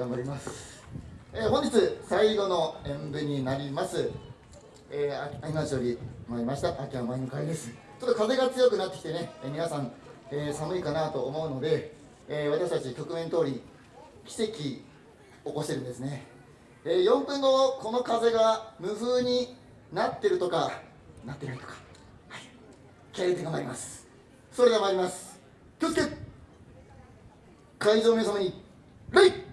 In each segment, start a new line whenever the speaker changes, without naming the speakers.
頑張ります、えー、本日最後の演舞になります。えー、今町より参りました。秋山の会です。ちょっと風が強くなってきてね、えー、皆さん、えー、寒いかなと思うので、えー、私たち局面通り奇跡起こしてるんですね、えー、4分後この風が無風になってるとかなってないとか。はい。気合入れて頑張ります。それでは参ります。気をつけ。会場の皆様に礼！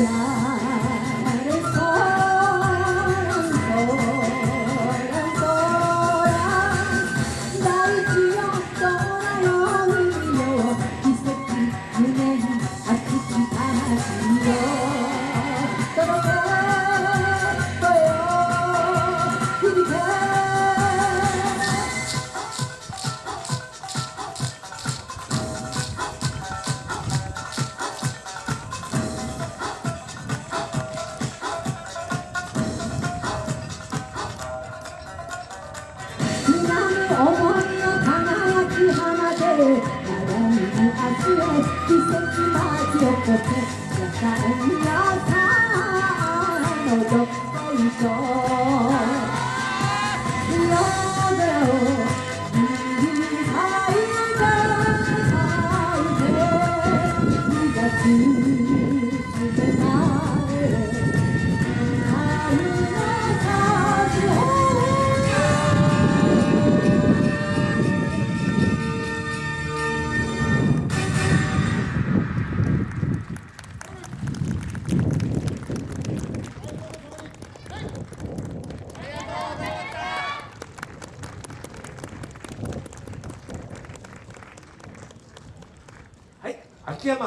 Alhamdulillah Oh